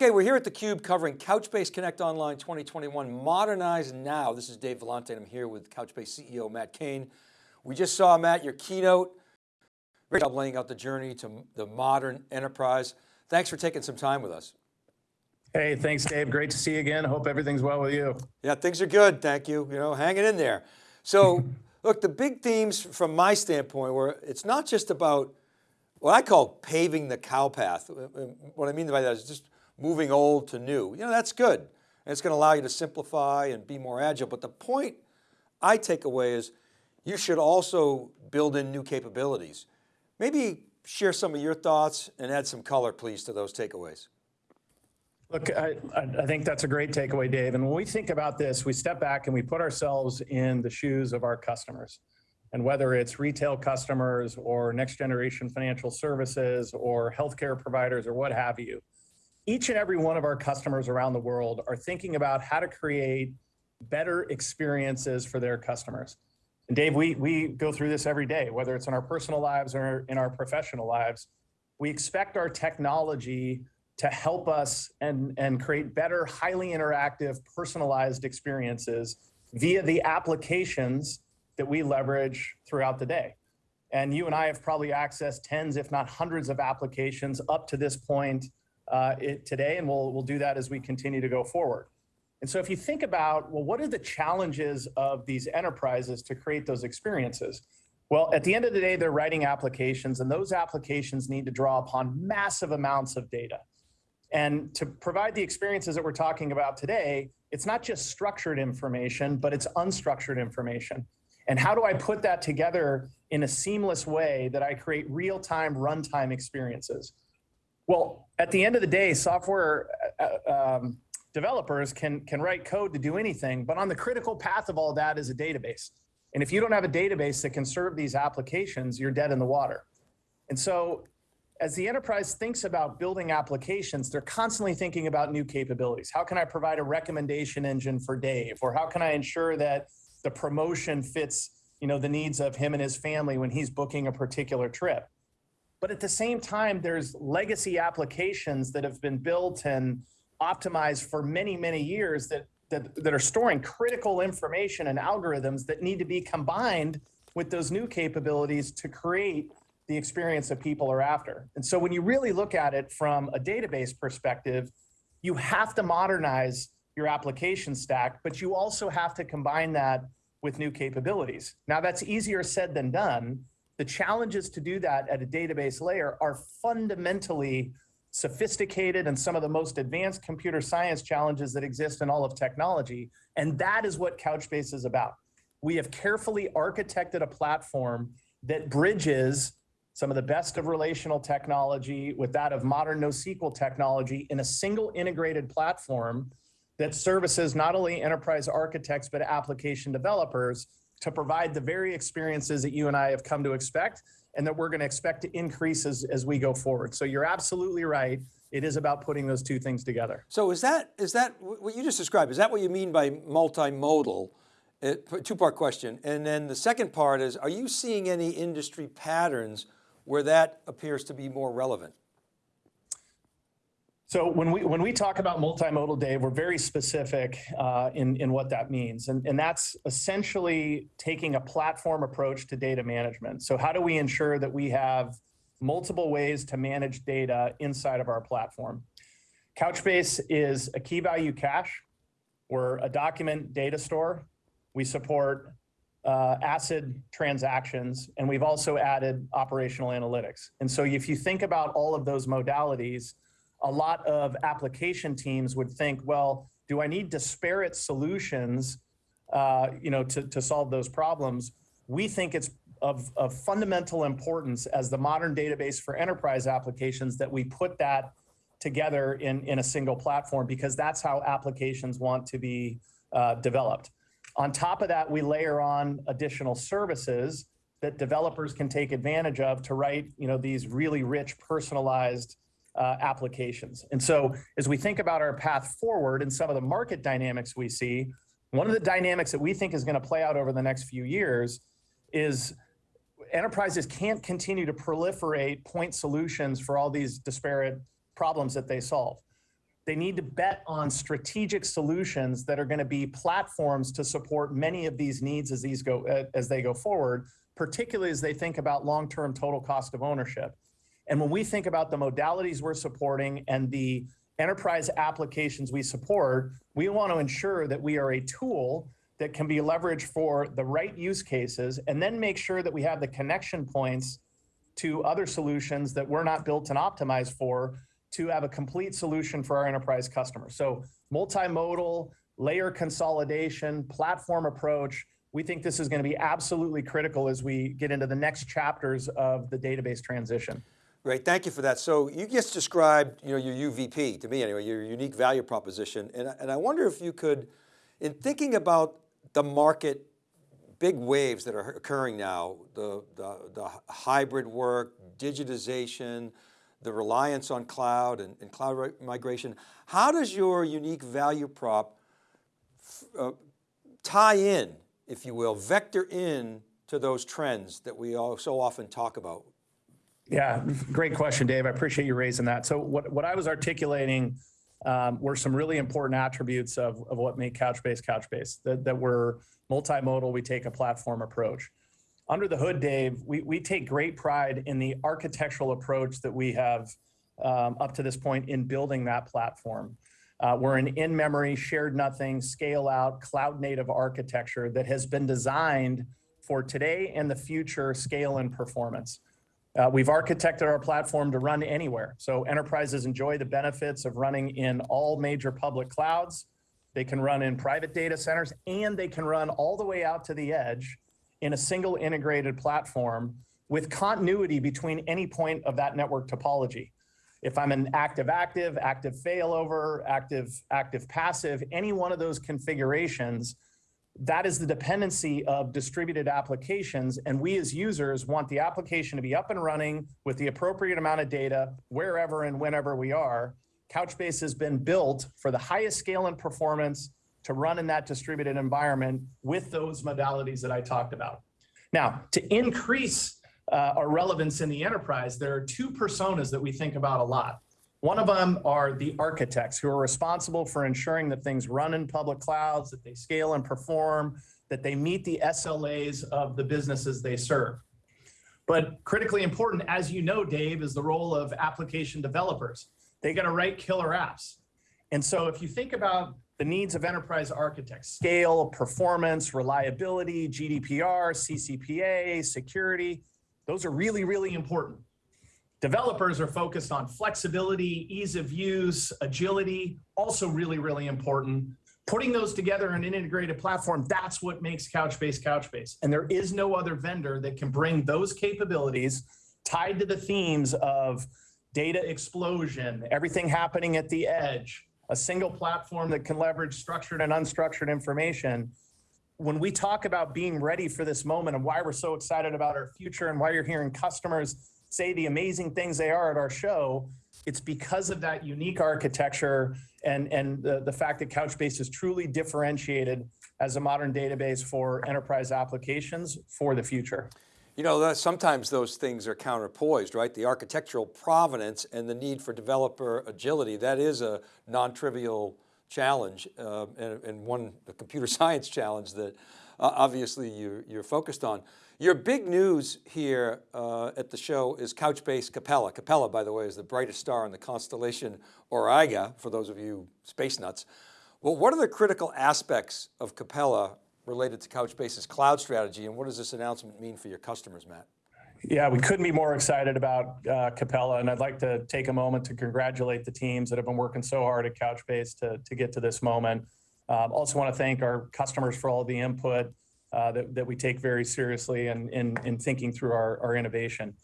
Okay, we're here at theCUBE covering Couchbase Connect Online 2021, Modernize Now. This is Dave Vellante and I'm here with Couchbase CEO, Matt Cain. We just saw, Matt, your keynote. Great job laying out the journey to the modern enterprise. Thanks for taking some time with us. Hey, thanks Dave. Great to see you again. Hope everything's well with you. Yeah, things are good. Thank you. You know, hanging in there. So look, the big themes from my standpoint were it's not just about what I call paving the cow path. Uh, uh, what I mean by that is just moving old to new. You know, that's good. And it's going to allow you to simplify and be more agile. But the point I take away is you should also build in new capabilities. Maybe share some of your thoughts and add some color, please, to those takeaways. Look, I, I, think that's a great takeaway, Dave. And when we think about this, we step back and we put ourselves in the shoes of our customers. And whether it's retail customers or next generation financial services or healthcare providers or what have you, each and every one of our customers around the world are thinking about how to create better experiences for their customers. And Dave, we, we go through this every day, whether it's in our personal lives or in our professional lives. We expect our technology to help us and, and create better, highly interactive, personalized experiences via the applications that we leverage throughout the day. And you and I have probably accessed tens, if not hundreds of applications up to this point uh, it, today, and we'll, we'll do that as we continue to go forward. And so if you think about, well, what are the challenges of these enterprises to create those experiences? Well, at the end of the day, they're writing applications and those applications need to draw upon massive amounts of data. And to provide the experiences that we're talking about today, it's not just structured information, but it's unstructured information. And how do I put that together in a seamless way that I create real-time runtime experiences? Well, at the end of the day, software uh, um, developers can, can write code to do anything, but on the critical path of all that is a database. And if you don't have a database that can serve these applications, you're dead in the water. And so as the enterprise thinks about building applications, they're constantly thinking about new capabilities. How can I provide a recommendation engine for Dave? Or how can I ensure that the promotion fits you know, the needs of him and his family when he's booking a particular trip? But at the same time, there's legacy applications that have been built and optimized for many, many years that, that, that are storing critical information and algorithms that need to be combined with those new capabilities to create the experience that people are after. And so when you really look at it from a database perspective, you have to modernize your application stack, but you also have to combine that with new capabilities. Now that's easier said than done, the challenges to do that at a database layer are fundamentally sophisticated and some of the most advanced computer science challenges that exist in all of technology. And that is what Couchbase is about. We have carefully architected a platform that bridges some of the best of relational technology with that of modern NoSQL technology in a single integrated platform that services not only enterprise architects, but application developers to provide the very experiences that you and I have come to expect and that we're going to expect to increase as, as we go forward. So you're absolutely right. It is about putting those two things together. So is that, is that what you just described, is that what you mean by multimodal? Two part question. And then the second part is, are you seeing any industry patterns where that appears to be more relevant? So when we when we talk about multimodal, Dave, we're very specific uh, in in what that means, and and that's essentially taking a platform approach to data management. So how do we ensure that we have multiple ways to manage data inside of our platform? Couchbase is a key value cache. We're a document data store. We support uh, ACID transactions, and we've also added operational analytics. And so if you think about all of those modalities a lot of application teams would think, well, do I need disparate solutions uh, you know, to, to solve those problems? We think it's of, of fundamental importance as the modern database for enterprise applications that we put that together in, in a single platform because that's how applications want to be uh, developed. On top of that, we layer on additional services that developers can take advantage of to write you know, these really rich personalized uh, applications. And so as we think about our path forward and some of the market dynamics we see, one of the dynamics that we think is going to play out over the next few years is enterprises can't continue to proliferate point solutions for all these disparate problems that they solve. they need to bet on strategic solutions that are going to be platforms to support many of these needs as these go uh, as they go forward, particularly as they think about long-term total cost of ownership. And when we think about the modalities we're supporting and the enterprise applications we support, we want to ensure that we are a tool that can be leveraged for the right use cases and then make sure that we have the connection points to other solutions that we're not built and optimized for to have a complete solution for our enterprise customers. So multimodal, layer consolidation, platform approach, we think this is going to be absolutely critical as we get into the next chapters of the database transition. Great, thank you for that. So you just described you know, your UVP, to me anyway, your unique value proposition. And, and I wonder if you could, in thinking about the market big waves that are occurring now, the, the, the hybrid work, digitization, the reliance on cloud and, and cloud migration. How does your unique value prop uh, tie in, if you will, vector in to those trends that we all so often talk about? Yeah, great question, Dave. I appreciate you raising that. So what, what I was articulating um, were some really important attributes of, of what make Couchbase Couchbase, that, that we're multimodal, we take a platform approach. Under the hood, Dave, we, we take great pride in the architectural approach that we have um, up to this point in building that platform. Uh, we're an in-memory, shared nothing, scale out, cloud native architecture that has been designed for today and the future scale and performance. Uh, we've architected our platform to run anywhere. So enterprises enjoy the benefits of running in all major public clouds. They can run in private data centers and they can run all the way out to the edge in a single integrated platform with continuity between any point of that network topology. If I'm an active active, active failover, active active passive, any one of those configurations that is the dependency of distributed applications. And we as users want the application to be up and running with the appropriate amount of data wherever and whenever we are. Couchbase has been built for the highest scale and performance to run in that distributed environment with those modalities that I talked about. Now, to increase uh, our relevance in the enterprise, there are two personas that we think about a lot. One of them are the architects who are responsible for ensuring that things run in public clouds, that they scale and perform, that they meet the SLAs of the businesses they serve. But critically important, as you know, Dave, is the role of application developers. They got to write killer apps. And so if you think about the needs of enterprise architects, scale, performance, reliability, GDPR, CCPA, security, those are really, really important. Developers are focused on flexibility, ease of use, agility, also really, really important. Putting those together in an integrated platform, that's what makes Couchbase Couchbase. And there is no other vendor that can bring those capabilities tied to the themes of data explosion, everything happening at the edge, a single platform that can leverage structured and unstructured information. When we talk about being ready for this moment and why we're so excited about our future and why you're hearing customers say the amazing things they are at our show, it's because of that unique architecture and, and the, the fact that Couchbase is truly differentiated as a modern database for enterprise applications for the future. You know, sometimes those things are counterpoised, right? The architectural provenance and the need for developer agility, that is a non-trivial challenge uh, and, and, one, the computer science challenge that uh, obviously you, you're focused on. Your big news here uh, at the show is Couchbase Capella. Capella, by the way, is the brightest star in the constellation Auriga, for those of you space nuts. Well, what are the critical aspects of Capella related to Couchbase's cloud strategy and what does this announcement mean for your customers, Matt? Yeah, we couldn't be more excited about uh, Capella, and I'd like to take a moment to congratulate the teams that have been working so hard at Couchbase to, to get to this moment. Um, also want to thank our customers for all the input uh, that, that we take very seriously in, in, in thinking through our, our innovation.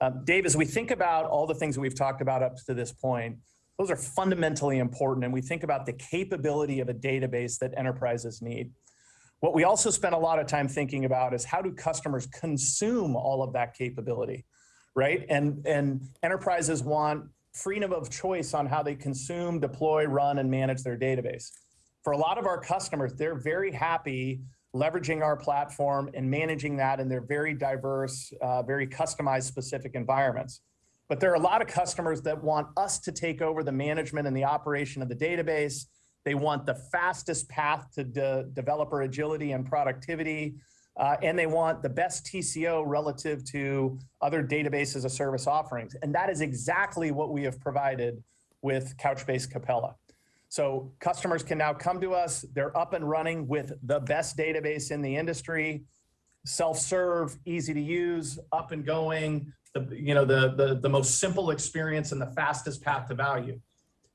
Um, Dave, as we think about all the things that we've talked about up to this point, those are fundamentally important. And we think about the capability of a database that enterprises need. What we also spend a lot of time thinking about is how do customers consume all of that capability, right? And, and enterprises want freedom of choice on how they consume, deploy, run, and manage their database. For a lot of our customers, they're very happy leveraging our platform and managing that in their very diverse, uh, very customized specific environments. But there are a lot of customers that want us to take over the management and the operation of the database. They want the fastest path to de- developer agility and productivity. Uh, and they want the best TCO relative to other databases as service offerings. And that is exactly what we have provided with Couchbase Capella. So customers can now come to us, they're up and running with the best database in the industry, self-serve, easy to use, up and going, the, you know, the, the, the most simple experience and the fastest path to value.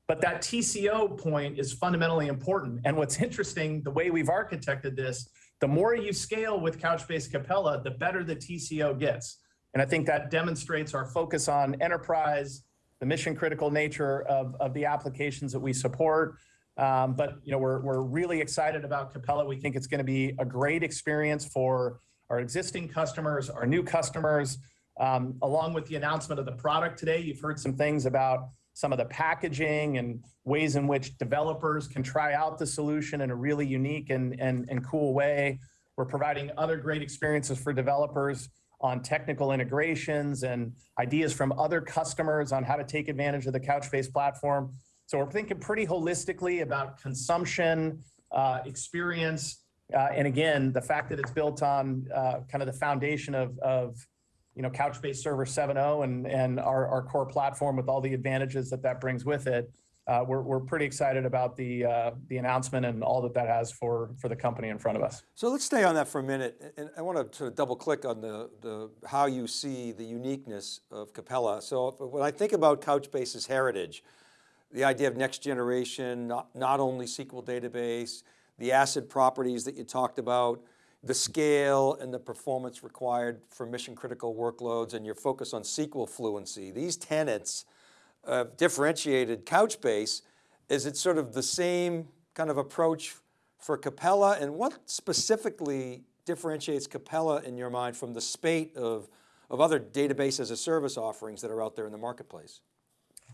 But that TCO point is fundamentally important. And what's interesting, the way we've architected this, the more you scale with Couchbase Capella, the better the TCO gets. And I think that demonstrates our focus on enterprise, the mission critical nature of, of the applications that we support. Um, but you know, we're, we're really excited about Capella. We think it's going to be a great experience for our existing customers, our new customers. Um, along with the announcement of the product today, you've heard some things about some of the packaging and ways in which developers can try out the solution in a really unique and, and, and cool way. We're providing other great experiences for developers on technical integrations and ideas from other customers on how to take advantage of the Couchbase platform. So we're thinking pretty holistically about consumption, uh, experience, uh, and again, the fact that it's built on uh, kind of the foundation of, of you know, Couchbase Server 7.0 and, and our, our core platform with all the advantages that that brings with it. Uh, we're, we're pretty excited about the, uh, the announcement and all that that has for, for the company in front of us. So let's stay on that for a minute. And I want to sort of double click on the, the, how you see the uniqueness of Capella. So when I think about Couchbase's heritage, the idea of next generation, not, not only SQL database, the ACID properties that you talked about, the scale and the performance required for mission critical workloads and your focus on SQL fluency. These tenets uh, differentiated Couchbase. Is it sort of the same kind of approach for Capella and what specifically differentiates Capella in your mind from the spate of, of other database as a service offerings that are out there in the marketplace?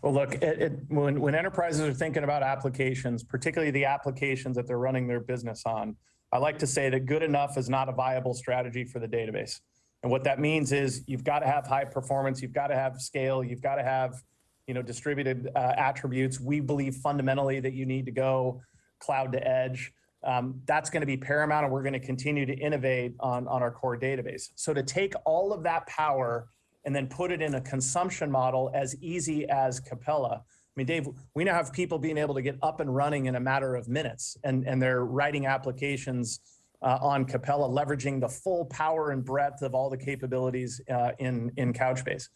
Well, look, it, it, when, when enterprises are thinking about applications, particularly the applications that they're running their business on, I like to say that good enough is not a viable strategy for the database. And what that means is you've got to have high performance, you've got to have scale, you've got to have you know, distributed uh, attributes. We believe fundamentally that you need to go cloud to edge. Um, that's going to be paramount, and we're going to continue to innovate on, on our core database. So to take all of that power and then put it in a consumption model as easy as Capella, I mean, Dave, we now have people being able to get up and running in a matter of minutes, and, and they're writing applications uh, on Capella, leveraging the full power and breadth of all the capabilities uh, in, in Couchbase.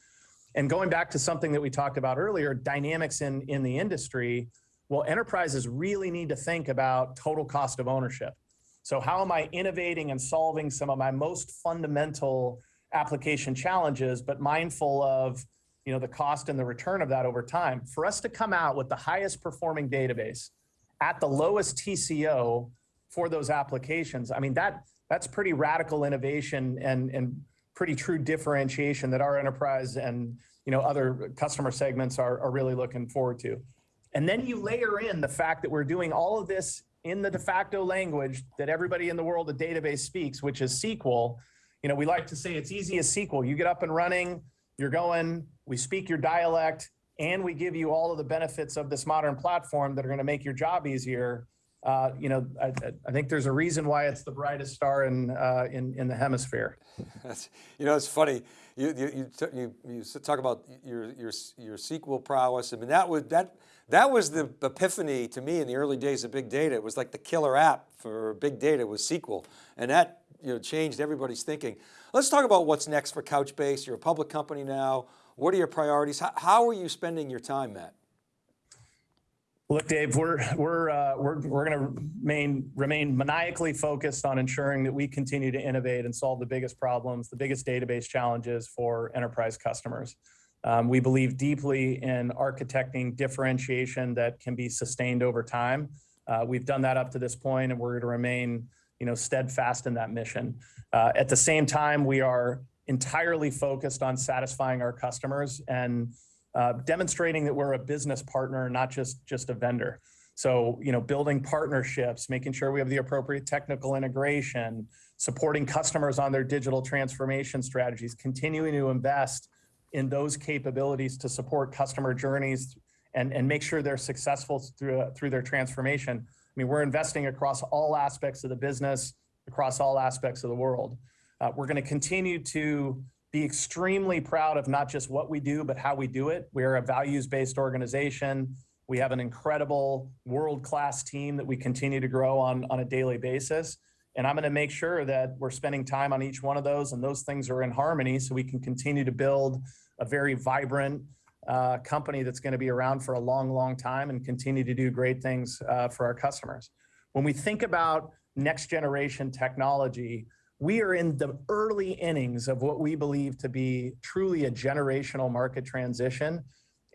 And going back to something that we talked about earlier, dynamics in, in the industry, well, enterprises really need to think about total cost of ownership. So how am I innovating and solving some of my most fundamental application challenges, but mindful of you know, the cost and the return of that over time. For us to come out with the highest performing database at the lowest TCO for those applications, I mean, that that's pretty radical innovation and, and pretty true differentiation that our enterprise and you know, other customer segments are, are really looking forward to. And then you layer in the fact that we're doing all of this in the de facto language that everybody in the world of database speaks, which is SQL. You know, we like to say it's easy as SQL. You get up and running, you're going, we speak your dialect, and we give you all of the benefits of this modern platform that are going to make your job easier. Uh, you know, I, I, think there's a reason why it's the brightest star in uh, in, in the hemisphere. You know, it's funny. You you you, you talk about your your your SQL prowess. I mean, that was that that was the epiphany to me in the early days of big data. It was like the killer app for big data was SQL, and that you know changed everybody's thinking. Let's talk about what's next for Couchbase. You're a public company now. What are your priorities? How, how are you spending your time, Matt? Look, Dave, we're we're uh, we're we're going to remain remain maniacally focused on ensuring that we continue to innovate and solve the biggest problems, the biggest database challenges for enterprise customers. Um, we believe deeply in architecting differentiation that can be sustained over time. Uh, we've done that up to this point, and we're going to remain, you know, steadfast in that mission. Uh, at the same time, we are entirely focused on satisfying our customers and uh, demonstrating that we're a business partner, not just just a vendor. So, you know, building partnerships, making sure we have the appropriate technical integration, supporting customers on their digital transformation strategies, continuing to invest in those capabilities to support customer journeys and, and make sure they're successful through, through their transformation. I mean, we're investing across all aspects of the business, across all aspects of the world. Uh, we're going to continue to be extremely proud of not just what we do, but how we do it. We're a values-based organization. We have an incredible world-class team that we continue to grow on, on a daily basis. And I'm going to make sure that we're spending time on each one of those and those things are in harmony so we can continue to build a very vibrant uh, company that's going to be around for a long, long time and continue to do great things uh, for our customers. When we think about next generation technology, we are in the early innings of what we believe to be truly a generational market transition.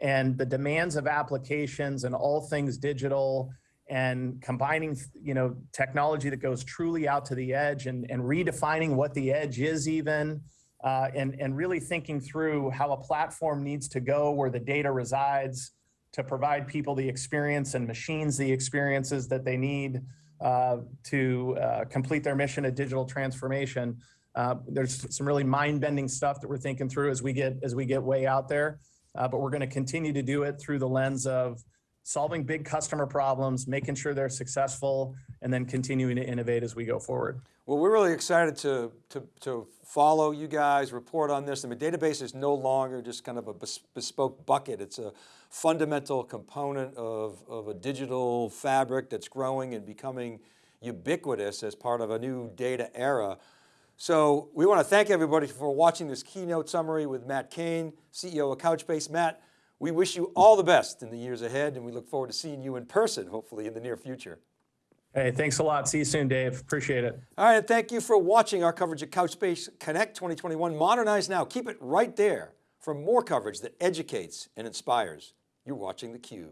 And the demands of applications and all things digital and combining you know technology that goes truly out to the edge and, and redefining what the edge is even uh, and, and really thinking through how a platform needs to go where the data resides to provide people the experience and machines the experiences that they need to uh, complete their mission of digital transformation. Uh, there's some really mind-bending stuff that we're thinking through as we get as we get way out there, uh, but we're going to continue to do it through the lens of solving big customer problems, making sure they're successful, and then continuing to innovate as we go forward. Well, we're really excited to, to, to follow you guys, report on this. I mean, database is no longer just kind of a bespoke bucket. It's a fundamental component of, of a digital fabric that's growing and becoming ubiquitous as part of a new data era. So we want to thank everybody for watching this keynote summary with Matt Cain, CEO of Couchbase. Matt, we wish you all the best in the years ahead and we look forward to seeing you in person, hopefully in the near future. Hey, thanks a lot. See you soon, Dave. Appreciate it. All right, and thank you for watching our coverage of Couchbase Connect 2021. Modernize now. Keep it right there for more coverage that educates and inspires. You're watching theCUBE.